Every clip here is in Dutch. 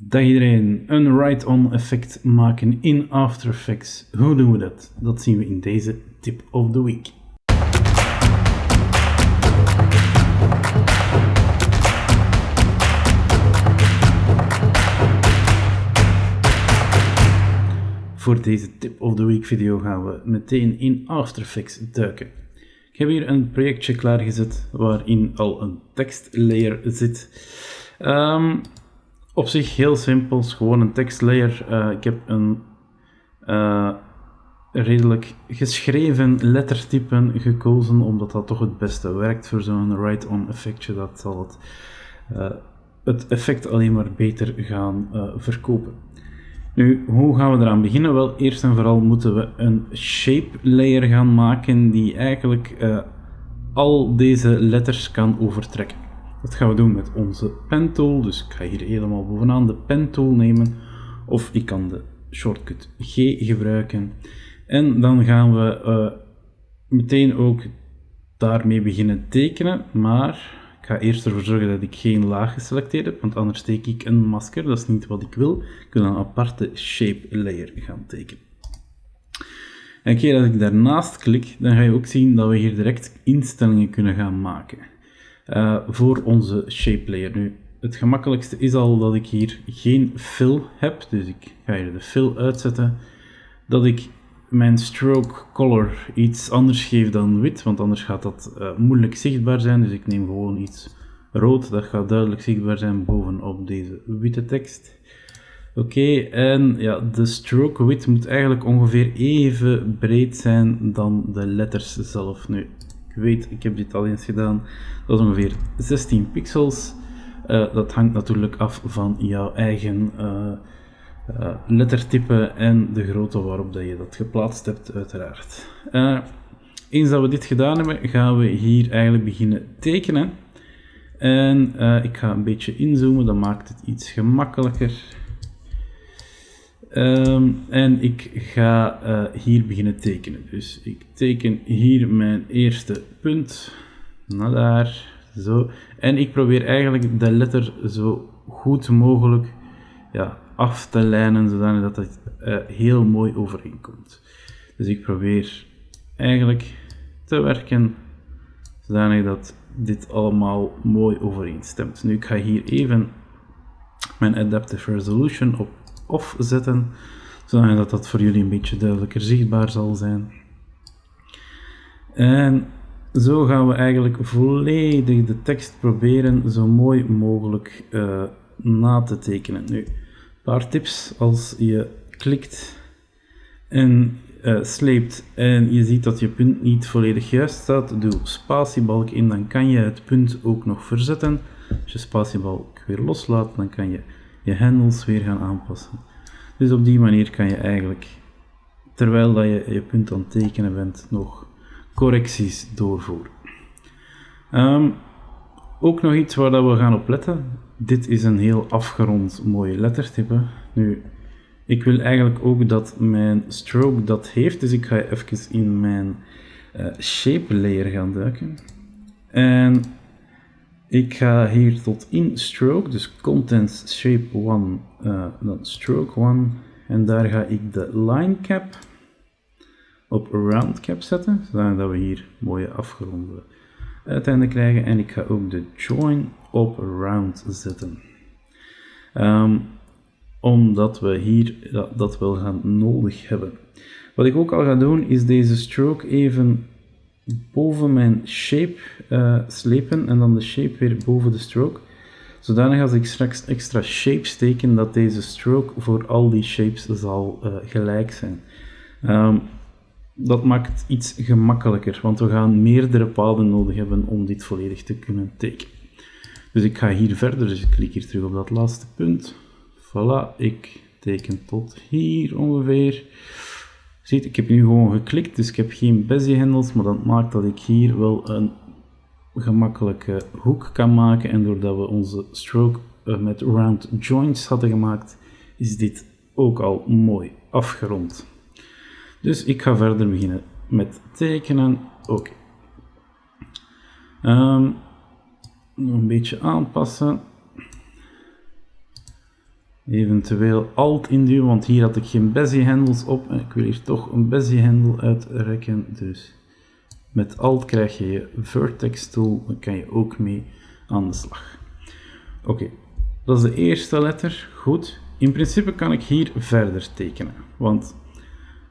Dag iedereen, een write-on effect maken in After Effects. Hoe doen we dat? Dat zien we in deze tip of the week. Voor deze tip of the week video gaan we meteen in After Effects duiken. Ik heb hier een projectje klaargezet waarin al een tekstlayer zit. Ehm, op zich heel simpel, gewoon een tekstlayer. Uh, ik heb een uh, redelijk geschreven lettertype gekozen, omdat dat toch het beste werkt voor zo'n write-on effectje. Dat zal het, uh, het effect alleen maar beter gaan verkopen. Nu, hoe gaan we eraan beginnen? Wel, eerst en vooral moeten we een shape layer gaan maken die eigenlijk al deze letters kan overtrekken. Dat gaan we doen met onze pen tool. Dus ik ga hier helemaal bovenaan de pen tool nemen. Of ik kan de shortcut G gebruiken. En dan gaan we uh, meteen ook daarmee beginnen tekenen. Maar ik ga eerst ervoor zorgen dat ik geen laag geselecteerd heb. Want anders steek ik een masker. Dat is niet wat ik wil. Ik wil een aparte shape layer gaan tekenen. En keer dat ik daarnaast klik, dan ga je ook zien dat we hier direct instellingen kunnen gaan maken. Uh, voor onze shape layer. Nu, het gemakkelijkste is al dat ik hier geen fill heb, dus ik ga hier de fill uitzetten. Dat ik mijn stroke color iets anders geef dan wit, want anders gaat dat uh, moeilijk zichtbaar zijn. Dus ik neem gewoon iets rood, dat gaat duidelijk zichtbaar zijn bovenop deze witte tekst. Oké, en ja, de stroke width moet eigenlijk ongeveer even breed zijn dan de letters zelf. Nu, weet, ik heb dit al eens gedaan, dat is ongeveer 16 pixels. Uh, dat hangt natuurlijk af van jouw eigen uh, lettertype en de grootte waarop dat je dat geplaatst hebt, uiteraard. eens dat we dit gedaan hebben, gaan we hier eigenlijk beginnen tekenen. En ik ga een beetje inzoomen, dat maakt het iets gemakkelijker. Um, en ik ga uh, hier beginnen tekenen. Dus ik teken hier mijn eerste punt. Naar daar. Zo. En ik probeer eigenlijk de letter zo goed mogelijk ja, af te lijnen, zodat het uh, heel mooi overeenkomt. Dus ik probeer eigenlijk te werken zodanig dat dit allemaal mooi overeenstemt. Nu, ik ga hier even mijn Adaptive Resolution op off zetten, zodat dat voor jullie een beetje duidelijker zichtbaar zal zijn. En zo gaan we eigenlijk volledig de tekst proberen zo mooi mogelijk uh, na te tekenen. Nu, een paar tips als je klikt en uh, sleept en je ziet dat je punt niet volledig juist staat, doe spatiebalk in, dan kan je het punt ook nog verzetten. Als je spatiebalk weer loslaat, dan kan je je hendels weer gaan aanpassen. Dus op die manier kan je eigenlijk, terwijl dat je je punt aan het tekenen bent, nog correcties doorvoeren. Um, ook nog iets waar dat we gaan op letten. Dit is een heel afgerond mooie lettertype. Nu, ik wil eigenlijk ook dat mijn stroke dat heeft, dus ik ga even in mijn uh, shape layer gaan duiken. En ik ga hier tot in stroke, dus contents shape 1, uh, dan stroke 1. En daar ga ik de line cap op round cap zetten, zodat we hier mooie afgeronde uiteinden krijgen. En ik ga ook de join op round zetten. Um, omdat we hier dat, dat wel gaan nodig hebben. Wat ik ook al ga doen, is deze stroke even boven mijn shape uh, slepen en dan de shape weer boven de stroke. Zodanig als ik straks extra shapes teken, dat deze stroke voor al die shapes zal uh, gelijk zijn. Um, dat maakt iets gemakkelijker, want we gaan meerdere paden nodig hebben om dit volledig te kunnen tekenen. Dus ik ga hier verder, dus ik klik hier terug op dat laatste punt. Voilà, ik teken tot hier ongeveer. Ziet, ik heb nu gewoon geklikt, dus ik heb geen Bezier-hendels, maar dat maakt dat ik hier wel een gemakkelijke hoek kan maken. En doordat we onze stroke uh, met round joints hadden gemaakt, is dit ook al mooi afgerond. Dus ik ga verder beginnen met tekenen. Oké. Um, nog een beetje aanpassen. Eventueel alt induwen, want hier had ik geen bezier hendels op. En ik wil hier toch een bezier hendel uitrekken. Dus met alt krijg je je vertex tool. Dan kan je ook mee aan de slag. Oké, dat is de eerste letter. Goed. In principe kan ik hier verder tekenen. Want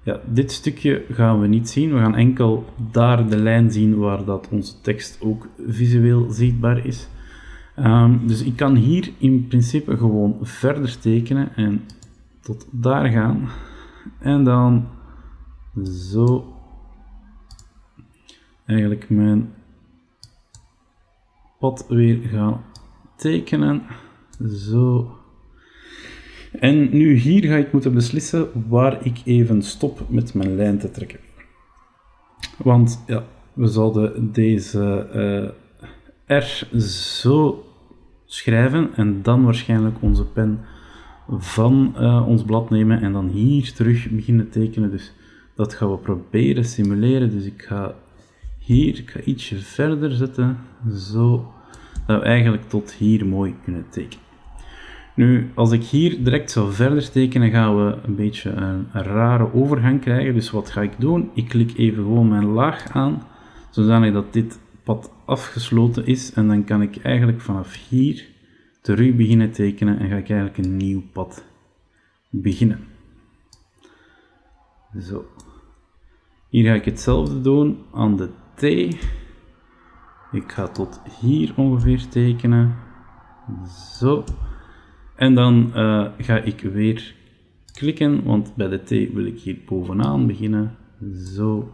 ja, dit stukje gaan we niet zien. We gaan enkel daar de lijn zien waar dat onze tekst ook visueel zichtbaar is. Um, dus ik kan hier in principe gewoon verder tekenen en tot daar gaan. En dan zo eigenlijk mijn pad weer gaan tekenen. Zo. En nu hier ga ik moeten beslissen waar ik even stop met mijn lijn te trekken. Want ja, we zouden deze uh, R zo schrijven en dan waarschijnlijk onze pen van uh, ons blad nemen en dan hier terug beginnen tekenen. Dus dat gaan we proberen simuleren. Dus ik ga hier, ik ga ietsje verder zetten, zo, dat we eigenlijk tot hier mooi kunnen tekenen. Nu, als ik hier direct zou verder tekenen, gaan we een beetje een, rare overgang krijgen. Dus wat ga ik doen? Ik klik even gewoon mijn laag aan, zodanig dat dit pad afgesloten is. En dan kan ik eigenlijk vanaf hier terug beginnen tekenen en ga ik eigenlijk een nieuw pad beginnen. Zo. Hier ga ik hetzelfde doen aan de T. Ik ga tot hier ongeveer tekenen. Zo. En dan uh, ga ik weer klikken, want bij de T wil ik hier bovenaan beginnen. Zo.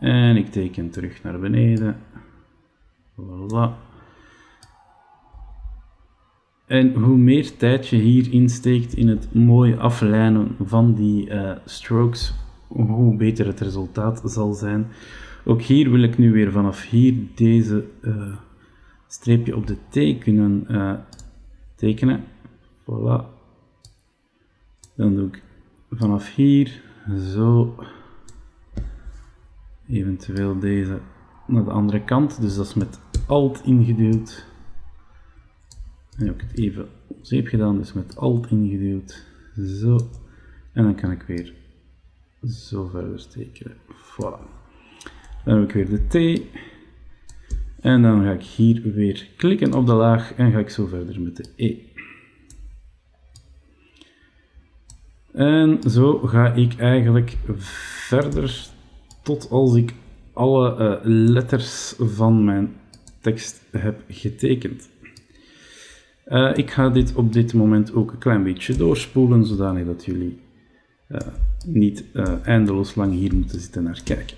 En ik teken terug naar beneden. Voilà. En hoe meer tijd je hier insteekt in het mooie aflijnen van die uh, strokes, hoe beter het resultaat zal zijn. Ook hier wil ik nu weer vanaf hier deze uh, streepje op de T kunnen uh, tekenen. Voilà. Dan doe ik vanaf hier zo eventueel deze naar de andere kant. Dus dat is met Alt ingeduwd. En heb ik het even zeep gedaan, dus met Alt ingeduwd. Zo. En dan kan ik weer zo verder tekenen. Voilà. Dan heb ik weer de T. En dan ga ik hier weer klikken op de laag en ga ik zo verder met de E. En zo ga ik eigenlijk verder tot als ik alle uh, letters van mijn tekst heb getekend. Uh, ik ga dit op dit moment ook een klein beetje doorspoelen, zodanig dat jullie uh, niet eindeloos lang hier moeten zitten naar kijken.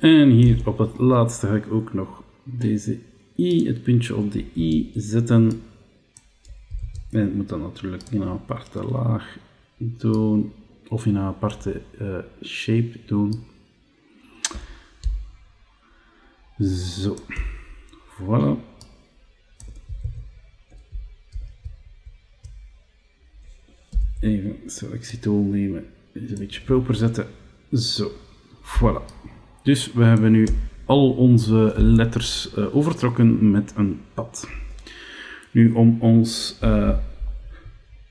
En hier op het laatste ga ik ook nog deze i, het puntje op de i zetten. En ik moet dan natuurlijk in een aparte laag doen, of in een aparte uh, shape doen. Zo, voilà. Even selectietool nemen, een beetje proper zetten. Zo, voilà. Dus we hebben nu al onze letters uh, overtrokken met een pad. Nu, om ons uh,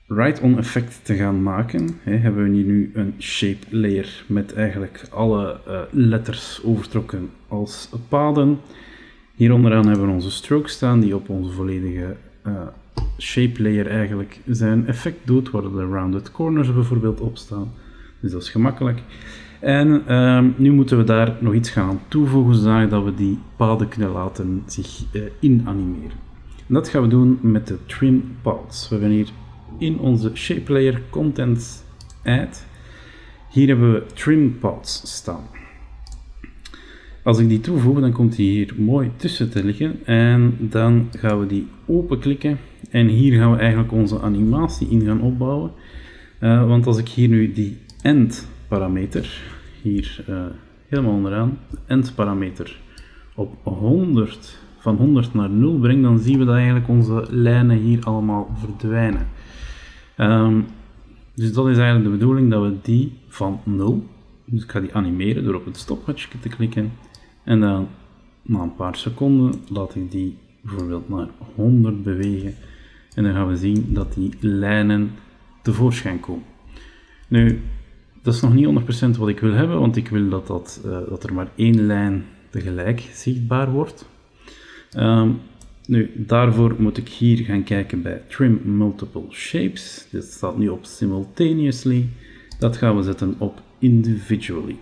write-on effect te gaan maken, hè, hebben we hier nu een shape layer met eigenlijk alle uh, letters overtrokken als paden. Hier onderaan hebben we onze stroke staan die op onze volledige shape layer eigenlijk zijn effect doet, waar de rounded corners bijvoorbeeld op staan. Dus dat is gemakkelijk. En ehm, nu moeten we daar nog iets gaan toevoegen, zodat we die paden kunnen laten zich uh, inanimeren. En dat gaan we doen met de trim paths. We hebben hier in onze shape layer content add, hier hebben we trim paths staan. Als ik die toevoeg, dan komt die hier mooi tussen te liggen en dan gaan we die openklikken en hier gaan we eigenlijk onze animatie in gaan opbouwen. Uh, want als ik hier nu die end parameter, hier uh, helemaal onderaan, de end parameter op 100, van 100 naar 0 breng, dan zien we dat eigenlijk onze lijnen hier allemaal verdwijnen. Um, Dus dat is eigenlijk de bedoeling dat we die van 0, dus ik ga die animeren door op het stopwatch te klikken en dan na een paar seconden laat ik die bijvoorbeeld naar 100 bewegen en dan gaan we zien dat die lijnen tevoorschijn komen. Nu, dat is nog niet 100% wat ik wil hebben, want ik wil dat, dat, uh, dat er maar één lijn tegelijk zichtbaar wordt. Um, nu, daarvoor moet ik hier gaan kijken bij Trim Multiple Shapes. Dit staat nu op Simultaneously. Dat gaan we zetten op Individually.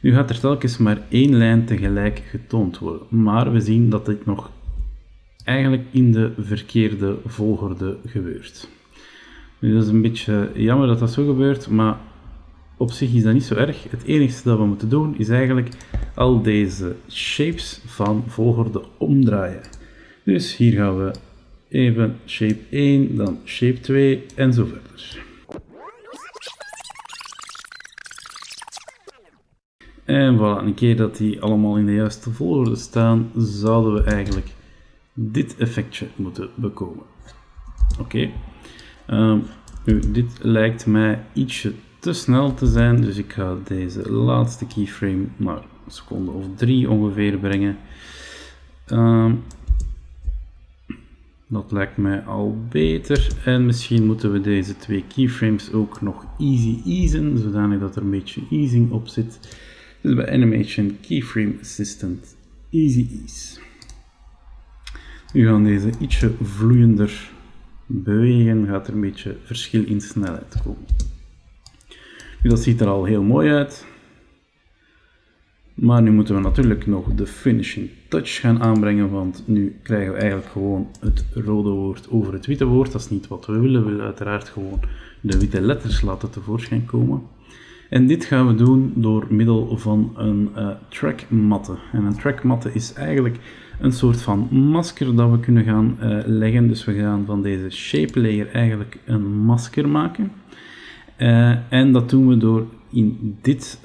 Nu gaat er telkens maar één lijn tegelijk getoond worden, maar we zien dat dit nog eigenlijk in de verkeerde volgorde gebeurt. Nu, dat is een beetje jammer dat dat zo gebeurt, maar op zich is dat niet zo erg. Het enige dat we moeten doen is eigenlijk al deze shapes van volgorde omdraaien. Dus hier gaan we even shape 1, dan shape 2 en zo verder. En voilà, een keer dat die allemaal in de juiste volgorde staan, zouden we eigenlijk dit effectje moeten bekomen. Oké, ehm, nu dit lijkt mij ietsje te snel te zijn, dus ik ga deze laatste keyframe naar een seconde of drie ongeveer brengen. Ehm, dat lijkt mij al beter. En misschien moeten we deze twee keyframes ook nog easy easen, zodanig dat er een beetje easing op zit. Dus bij Animation Keyframe Assistant Easy Ease. Nu gaan deze ietsje vloeiender bewegen, gaat er een beetje verschil in snelheid komen. Nu, dat ziet er al heel mooi uit. Maar nu moeten we natuurlijk nog de finishing touch gaan aanbrengen, want nu krijgen we eigenlijk gewoon het rode woord over het witte woord. Dat is niet wat we willen. We willen uiteraard gewoon de witte letters laten tevoorschijn komen. En dit gaan we doen door middel van een uh, trackmatte. En een trackmatte is eigenlijk een soort van masker dat we kunnen gaan uh, leggen. Dus we gaan van deze shape layer eigenlijk een masker maken. Uh, en dat doen we door in dit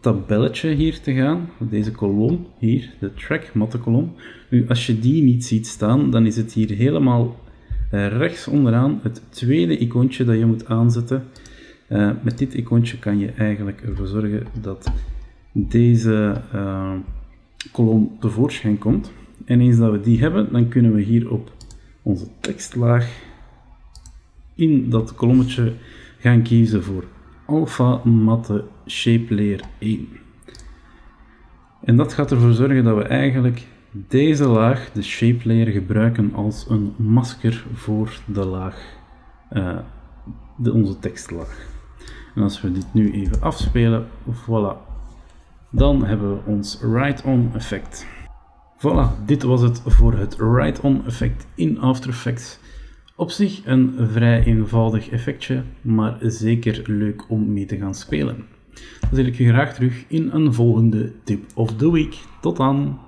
tabelletje hier te gaan, deze kolom hier, de track matte kolom. Nu, als je die niet ziet staan, dan is het hier helemaal rechts onderaan het tweede icoontje dat je moet aanzetten. Uh, met dit icoontje kan je eigenlijk ervoor zorgen dat deze uh, kolom tevoorschijn komt. En eens dat we die hebben, dan kunnen we hier op onze tekstlaag in dat kolommetje gaan kiezen voor Alpha Matte Shape Layer 1. En dat gaat ervoor zorgen dat we eigenlijk deze laag, de shape layer, gebruiken als een masker voor de laag, uh, de, onze tekstlaag. En als we dit nu even afspelen, voilà, dan hebben we ons Write-On effect. Voilà, dit was het voor het Write-On effect in After Effects. Op zich een vrij eenvoudig effectje, maar zeker leuk om mee te gaan spelen. Dan zie ik je graag terug in een volgende tip of the week. Tot dan!